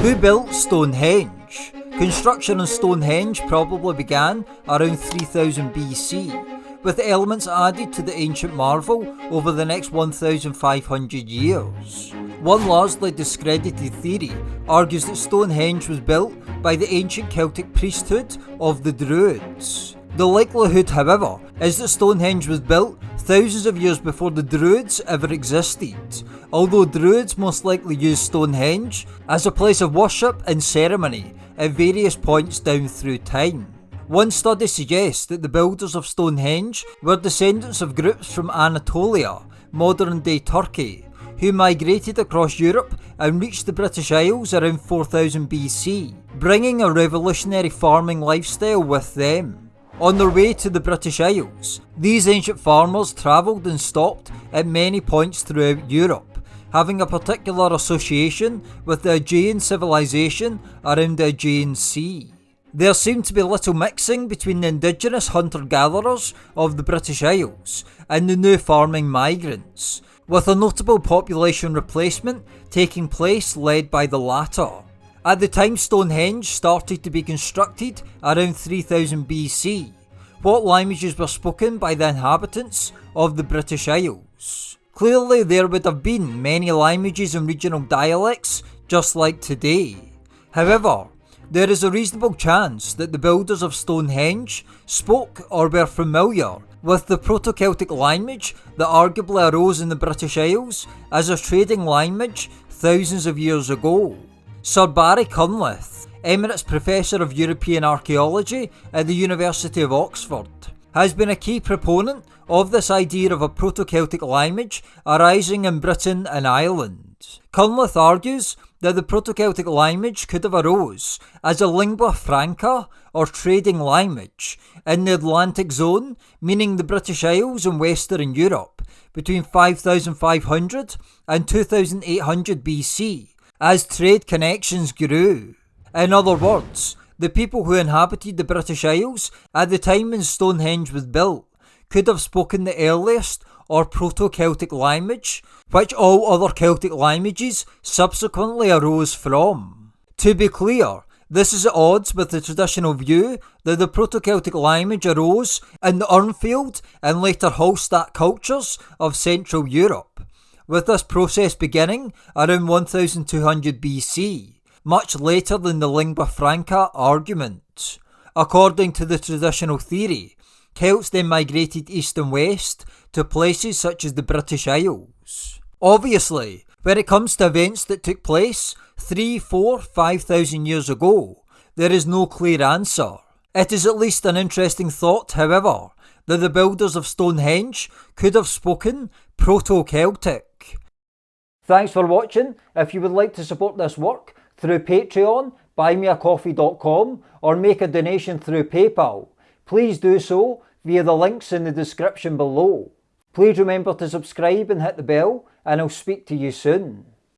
Who built Stonehenge? Construction on Stonehenge probably began around 3000 BC, with elements added to the ancient marvel over the next 1500 years. One largely discredited theory argues that Stonehenge was built by the ancient Celtic priesthood of the Druids. The likelihood, however, is that Stonehenge was built thousands of years before the Druids ever existed, although Druids most likely used Stonehenge as a place of worship and ceremony at various points down through time. One study suggests that the builders of Stonehenge were descendants of groups from Anatolia, modern day Turkey, who migrated across Europe and reached the British Isles around 4000 BC, bringing a revolutionary farming lifestyle with them. On their way to the British Isles, these ancient farmers travelled and stopped at many points throughout Europe, having a particular association with the Aegean civilization around the Aegean Sea. There seemed to be little mixing between the indigenous hunter-gatherers of the British Isles and the new farming migrants, with a notable population replacement taking place led by the latter. At the time Stonehenge started to be constructed around 3000 BC, what languages were spoken by the inhabitants of the British Isles? Clearly there would have been many languages and regional dialects just like today. However, there is a reasonable chance that the builders of Stonehenge spoke or were familiar with the Proto-Celtic language that arguably arose in the British Isles as a trading language thousands of years ago. Sir Barry Cunliffe, Emeritus Professor of European Archaeology at the University of Oxford, has been a key proponent of this idea of a Proto-Celtic language arising in Britain and Ireland. Cunliffe argues that the Proto-Celtic language could have arose as a lingua franca or trading language in the Atlantic zone, meaning the British Isles and Western Europe, between 5500 and 2800 BC, as trade connections grew. In other words, the people who inhabited the British Isles at the time when Stonehenge was built could have spoken the earliest or Proto-Celtic language, which all other Celtic languages subsequently arose from. To be clear, this is at odds with the traditional view that the Proto-Celtic language arose in the Urnfield and later Hallstatt cultures of Central Europe, with this process beginning around 1200 BC, much later than the lingua franca argument. According to the traditional theory, Celts then migrated east and west to places such as the British Isles. Obviously, when it comes to events that took place three, four, five thousand years ago, there is no clear answer. It is at least an interesting thought, however, that the builders of Stonehenge could have spoken Proto-Celtic. Thanks for watching. If you would like to support this work through Patreon, buymeacoffee.com or make a donation through PayPal, please do so via the links in the description below. Please remember to subscribe and hit the bell and I'll speak to you soon.